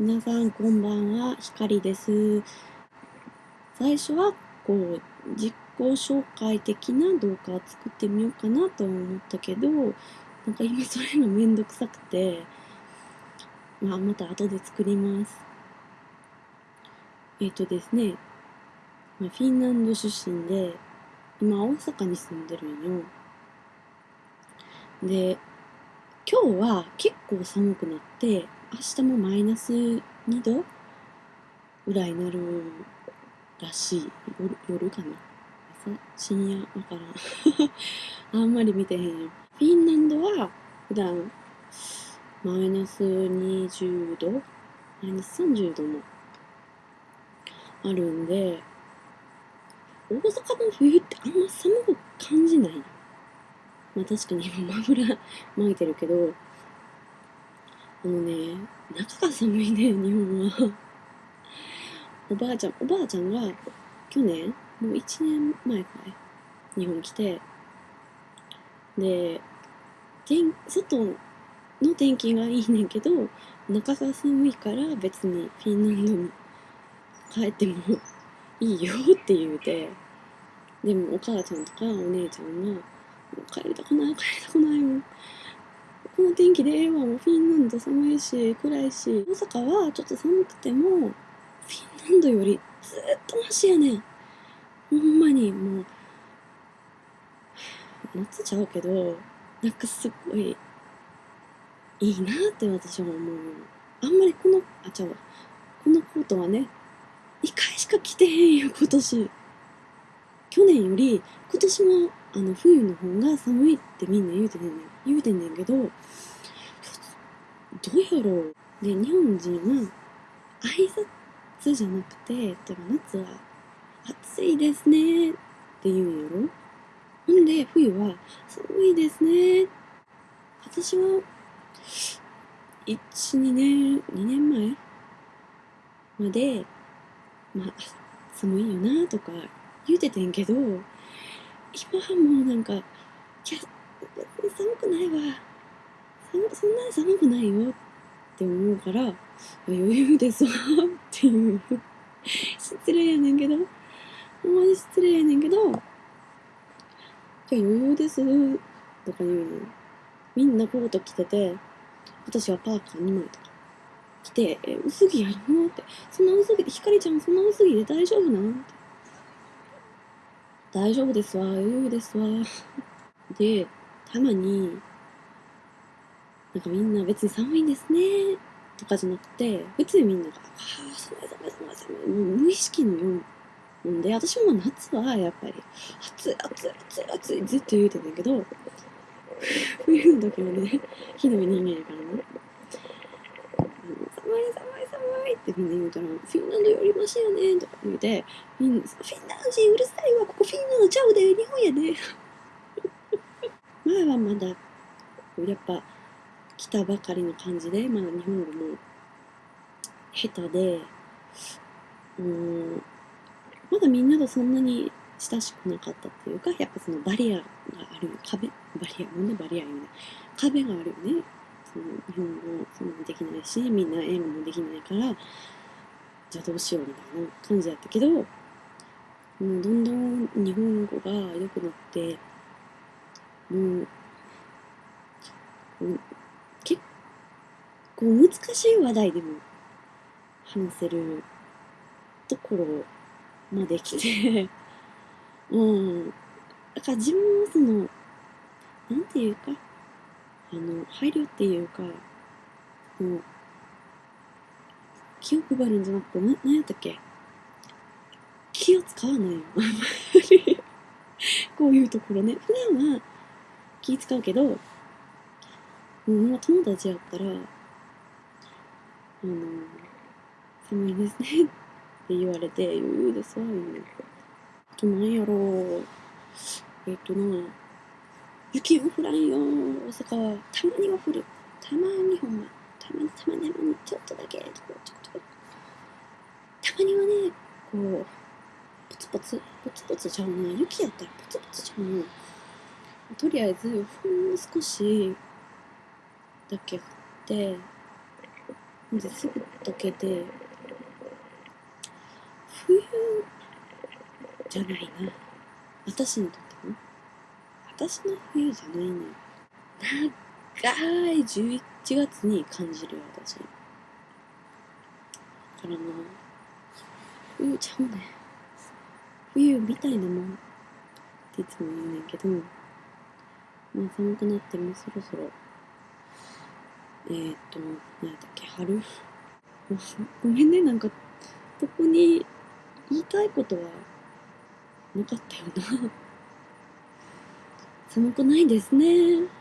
皆さんこんばんは、ひかりです。最初はこう自己紹介的な動画を作ってみようかなと思ったけど、なんか今それがめんどくさくて、まあまた後で作ります。えっ、とですね、まあ、フィンランド出身で、今大阪に住んでるんよ。で、今日は結構寒くなって、明日もマイナス2度？ぐらいになるらしい。夜夜かな？朝？深夜？わからん。あんまり見てへんよ。フィンランドは普段マイナス20度？マイナス30度もあるんで、大阪の冬ってあんま寒く感じない。まあ確かに今マフラー巻いてるけど、あのね、中が寒いね、日本は。おばあちゃん、おばあちゃんが去年、もう1年前くらい、日本来て、で、天外の天気がいいねんけど、中が寒いから別にフィンランドに帰ってもいいよって言うて、でもお母ちゃんとかお姉ちゃんが、帰りたくない、帰りたくないもん。この天気でええわ、もフィンランド寒いし、暗いし、大阪はちょっと寒くても、フィンランドよりずっとマシやねん。ほんまにもう、夏ちゃうけど、なんかすっごい、いいなって私は思う。あんまりこの、あ、ちゃうわ。このコートはね、2回しか着てへんよ、今年。去年より、今年のあの冬の方が寒いってみんな言うてんねん。言うてんねんけど、どうやろう。で、日本人は、挨拶じゃなくて、例えば夏は、暑いですねって言うんやろ？ほんで、冬は、寒いですね。私は、1、2年、2年前まで、まあ、寒いよなとか言うててんけど、今はもうなんか、いや、別に寒くないわ。そんなに寒くないよって思うから、余裕ですわっていう。失礼やねんけど、ほんまに失礼やねんけど、いや余裕ですとか言うの。みんなコート着てて、私はパーカー2枚とか着て、え、薄着やろ？って。そんな薄着で、ひかりちゃんそんな薄着で大丈夫なん？って。大丈夫ですわ、余裕ですわ。で、たまに、なんかみんな別に寒いんですね、とかじゃなくて、別にみんなが、ああ、寒い寒い寒い寒い、もう無意識のようなんで、私も夏はやっぱり、暑い暑い暑い暑い、ずっと言うてんだけど、冬の時もね、火の人間やからね、寒い寒い寒いってみんな言うから、フィンランドよりマシやねとか言うて、みんな、フィンランド人うるさいわ、ここフィンランドちゃうで、日本やで。前はまだ、こうやっぱ、来たばかりの感じで、まだ日本語も下手で、うん、まだみんなとそんなに親しくなかったっていうか、やっぱそのバリアがあるよ、壁、バリア、なんでバリア言うね。壁があるよね。その日本語もそんなにできないし、みんな英語もできないから、じゃあどうしようみたいな感じやったけど、もうどんどん日本語が良くなって、もう、構難しい話題でも話せるところまで来て、うん。だから自分もその、なんていうか、あの、配慮っていうか、もう、気を配るんじゃなくて、な、なんやったっけ？気を使わないよ。あんまり。こういうところね。普段は気使うけど、もう友達やったら、あの、寒いですねって言われて、余裕ですわ、言うねん。あとなんやろう。えっとな、雪も降らんよ、大阪は。たまには降る。たまにほんま。たまにたまにたまにちょっとだけ、ちょっとちょっと。たまにはね、こう、ポツポツ、ポツポツちゃうな。雪やったらポツポツちゃうな。とりあえず、ほんの少しだけ降って、ですぐ溶けて冬じゃないな。私にとっても？私の冬じゃないね長い11月に感じるよ私。だからな冬ちゃうね。冬みたいなもんっていつも言うねんけどまあ寒くなってもそろそろえー、っと何だったっけ春？ごめんねなんか特に言いたいことはなかったよな。寒くないですね。